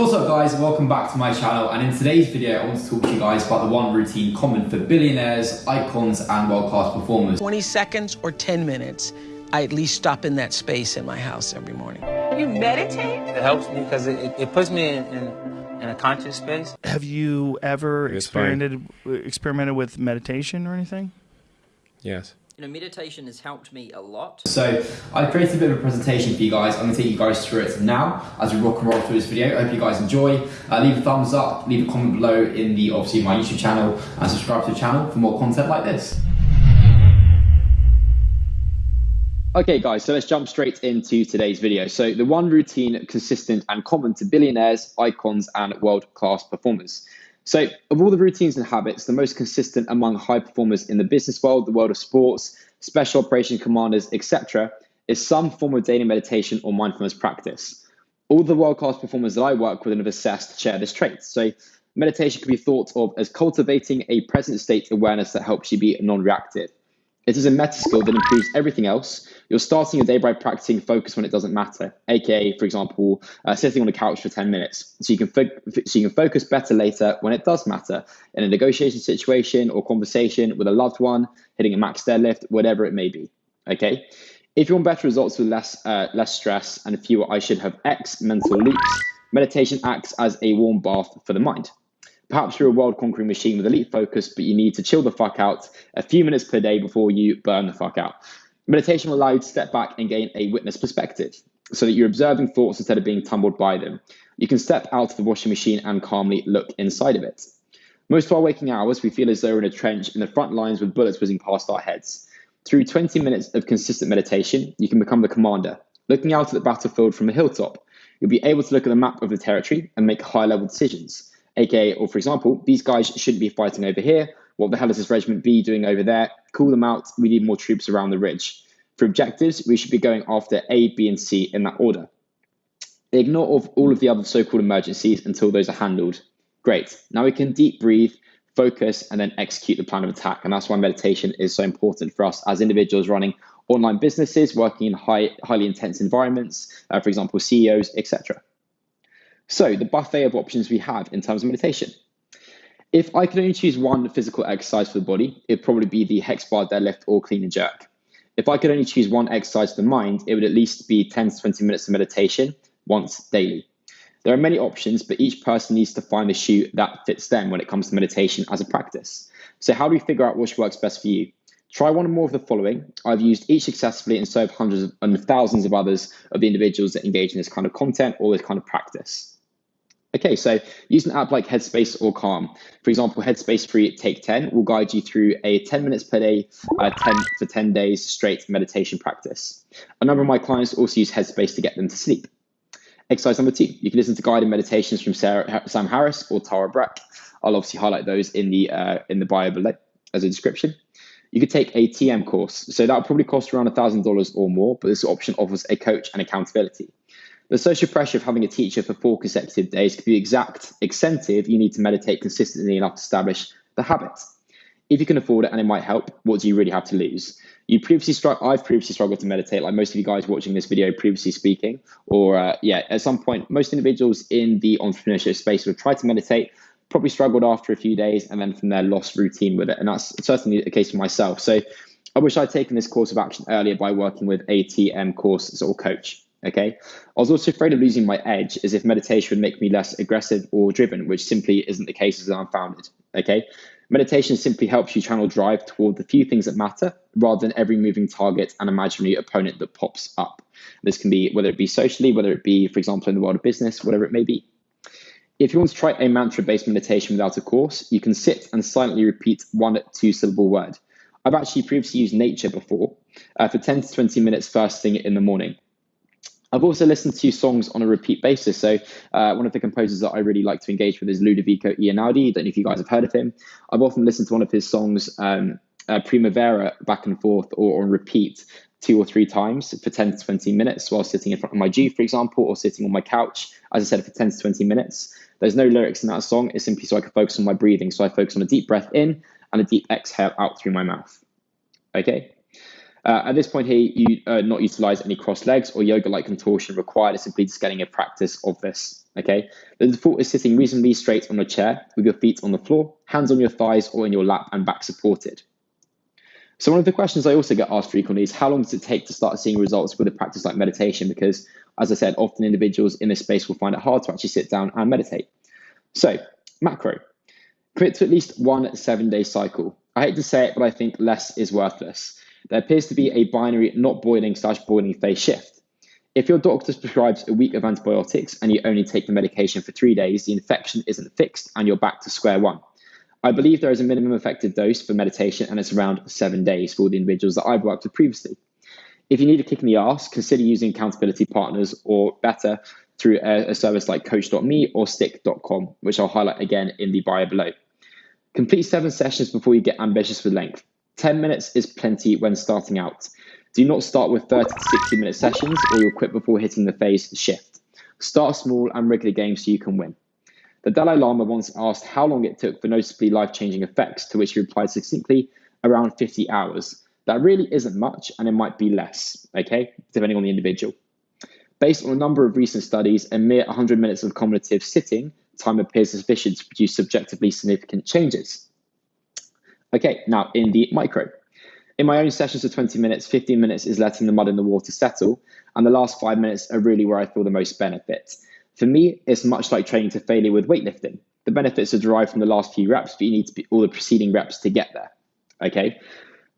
What's up guys, welcome back to my channel and in today's video I want to talk to you guys about the one routine common for billionaires, icons and world-class performers. 20 seconds or 10 minutes, I at least stop in that space in my house every morning. You meditate? It helps me because it, it puts me in, in, in a conscious space. Have you ever It's fine. experimented experimented with meditation or anything? Yes. You know, meditation has helped me a lot. So I've created a bit of a presentation for you guys. I'm going to take you guys through it now as we rock and roll through this video. I hope you guys enjoy. Uh, leave a thumbs up, leave a comment below in the obviously my YouTube channel and subscribe to the channel for more content like this. Okay guys, so let's jump straight into today's video. So the one routine consistent and common to billionaires, icons and world-class performers. So of all the routines and habits, the most consistent among high performers in the business world, the world of sports, special operation commanders, etc., is some form of daily meditation or mindfulness practice. All the world-class performers that I work with and have assessed share this trait. So meditation can be thought of as cultivating a present state awareness that helps you be non-reactive. It is a meta skill that improves everything else. You're starting your day by practicing focus when it doesn't matter, aka, for example, uh, sitting on a couch for 10 minutes, so you can fo- so you can focus better later when it does matter in a negotiation situation or conversation with a loved one, hitting a max deadlift, whatever it may be. Okay, if you want better results with less uh, less stress and fewer I should have X mental loops, meditation acts as a warm bath for the mind. Perhaps you're a world conquering machine with elite focus, but you need to chill the fuck out a few minutes per day before you burn the fuck out. Meditation will allow you to step back and gain a witness perspective so that you're observing thoughts instead of being tumbled by them. You can step out of the washing machine and calmly look inside of it. Most of our waking hours, we feel as though we're in a trench in the front lines with bullets whizzing past our heads. Through 20 minutes of consistent meditation, you can become the commander, looking out at the battlefield from a hilltop. You'll be able to look at the map of the territory and make high level decisions aka, or for example, these guys shouldn't be fighting over here. What the hell is this regiment B doing over there? Call them out. We need more troops around the ridge. For objectives, we should be going after A, B, and C in that order. Ignore all of the other so-called emergencies until those are handled. Great. Now we can deep breathe, focus, and then execute the plan of attack. And that's why meditation is so important for us as individuals running online businesses, working in high, highly intense environments, uh, for example, CEOs, etc. So, the buffet of options we have in terms of meditation. If I could only choose one physical exercise for the body, it'd probably be the hex bar deadlift or clean and jerk. If I could only choose one exercise for the mind, it would at least be 10 to 20 minutes of meditation once daily. There are many options, but each person needs to find the shoe that fits them when it comes to meditation as a practice. So, how do we figure out which works best for you? Try one or more of the following. I've used each successfully and so have hundreds and thousands of others of the individuals that engage in this kind of content or this kind of practice. Okay, so use an app like Headspace or Calm. For example, Headspace Free Take 10 will guide you through a 10 minutes per day, uh, 10 for 10 days straight meditation practice. A number of my clients also use Headspace to get them to sleep. Exercise number two, you can listen to guided meditations from Sarah, Sam Harris or Tara Brach. I'll obviously highlight those in the uh, in the bio below as a description. You could take a TM course. So that would probably cost around $1,000 or more, but this option offers a coach and accountability. The social pressure of having a teacher for four consecutive days could be exact incentive you need to meditate consistently enough to establish the habit. If you can afford it and it might help, what do you really have to lose? You previously str- I've previously struggled to meditate, like most of you guys watching this video previously speaking, or uh, yeah, at some point, most individuals in the entrepreneurship space would try to meditate, probably struggled after a few days, and then from there lost routine with it. And that's certainly the case for myself. So I wish I'd taken this course of action earlier by working with a TM course or coach. Okay. I was also afraid of losing my edge as if meditation would make me less aggressive or driven, which simply isn't the case as I'm founded. Okay. Meditation simply helps you channel drive toward the few things that matter rather than every moving target and imaginary opponent that pops up. This can be whether it be socially, whether it be, for example, in the world of business, whatever it may be. If you want to try a mantra based meditation without a course, you can sit and silently repeat one two syllable word. I've actually previously used nature before uh, for 10 to 20 minutes first thing in the morning. I've also listened to songs on a repeat basis. So uh, one of the composers that I really like to engage with is Ludovico Einaudi. Don't know if you guys have heard of him. I've often listened to one of his songs, um, uh, Primavera, back and forth or on repeat two or three times for 10 to 20 minutes while sitting in front of my G, for example, or sitting on my couch, as I said, for 10 to 20 minutes. There's no lyrics in that song. It's simply so I can focus on my breathing. So I focus on a deep breath in and a deep exhale out through my mouth. Okay. Uh, at this point here, you uh, not utilize any cross legs or yoga-like contortion required. It's simply just getting a practice of this. Okay. The default is sitting reasonably straight on a chair with your feet on the floor, hands on your thighs or in your lap and back supported. So one of the questions I also get asked frequently is how long does it take to start seeing results with a practice like meditation? Because as I said, often individuals in this space will find it hard to actually sit down and meditate. So macro, commit to at least one seven day cycle. I hate to say it, but I think less is worthless. There appears to be a binary not boiling slash boiling phase shift. If your doctor prescribes a week of antibiotics and you only take the medication for three days, the infection isn't fixed and you're back to square one. I believe there is a minimum effective dose for meditation and it's around seven days for the individuals that I've worked with previously. If you need a kick in the ass, consider using accountability partners or better through a, a service like coach.me or stick.com, which I'll highlight again in the bio below. Complete seven sessions before you get ambitious with length. 10 minutes is plenty when starting out. Do not start with 30 to 60 minute sessions or you'll quit before hitting the phase shift. Start small and regular games so you can win. The Dalai Lama once asked how long it took for noticeably life changing effects, to which he replied succinctly, around 50 hours. That really isn't much and it might be less, okay, depending on the individual. Based on a number of recent studies, a mere 100 minutes of cumulative sitting time appears sufficient to produce subjectively significant changes. Okay, now in the micro. In my own sessions of 20 minutes, 15 minutes is letting the mud in the water settle, and the last five minutes are really where I feel the most benefit. For me, it's much like training to failure with weightlifting. The benefits are derived from the last few reps, but you need to be all the preceding reps to get there. Okay.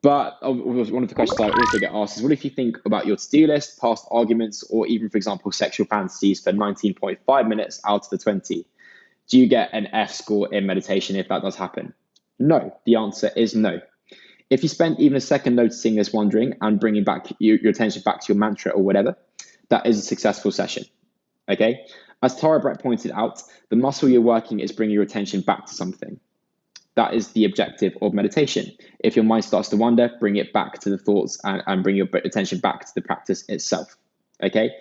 But one of the questions I also get asked is what if you think about your to do list, past arguments, or even, for example, sexual fantasies for 19.5 minutes out of the 20? Do you get an F score in meditation if that does happen? No, the answer is no. If you spend even a second noticing this wandering and bringing back your, your attention back to your mantra or whatever, that is a successful session. Okay. As Tara Brach pointed out, the muscle you're working is bringing your attention back to something. That is the objective of meditation. If your mind starts to wander, bring it back to the thoughts and, and bring your attention back to the practice itself. Okay.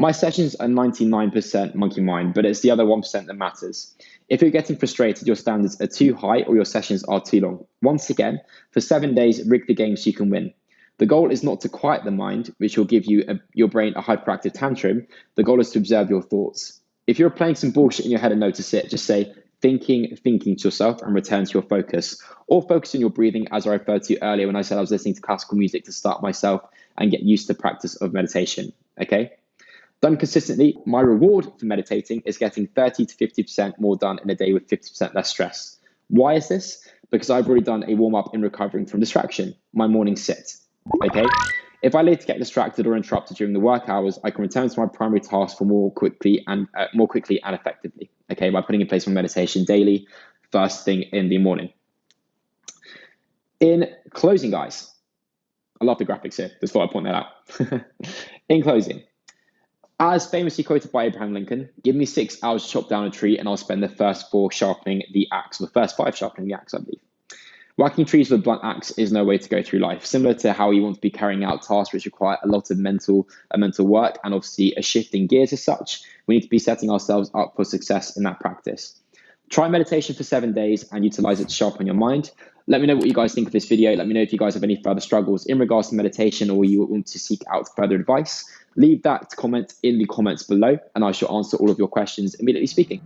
My sessions are 99% monkey mind, but it's the other 1% that matters. If you're getting frustrated, your standards are too high or your sessions are too long. Once again, for seven days, rig the game so you can win. The goal is not to quiet the mind, which will give you a, your brain a hyperactive tantrum. The goal is to observe your thoughts. If you're playing some bullshit in your head and notice it, just say, thinking, thinking to yourself and return to your focus. Or focus on your breathing, as I referred to earlier when I said I was listening to classical music to start myself and get used to the practice of meditation. Okay? Done consistently, my reward for meditating is getting 30 to 50% more done in a day with 50% less stress. Why is this? Because I've already done a warm up in recovering from distraction, my morning sit. Okay. If I later get distracted or interrupted during the work hours, I can return to my primary task for more quickly and uh, more quickly and effectively. Okay, by putting in place my meditation daily, first thing in the morning. In closing, guys, I love the graphics here. Just thought I'd point that out. in closing, as famously quoted by Abraham Lincoln, give me six hours to chop down a tree and I'll spend the first four sharpening the axe, or the first five sharpening the axe, I believe. Whacking trees with a blunt axe is no way to go through life. Similar to how you want to be carrying out tasks which require a lot of mental uh, mental work and obviously a shift in gears as such, we need to be setting ourselves up for success in that practice. Try meditation for seven days and utilize it to sharpen your mind. Let me know what you guys think of this video. Let me know if you guys have any further struggles in regards to meditation or you want to seek out further advice. Leave that comment in the comments below and I shall answer all of your questions immediately speaking.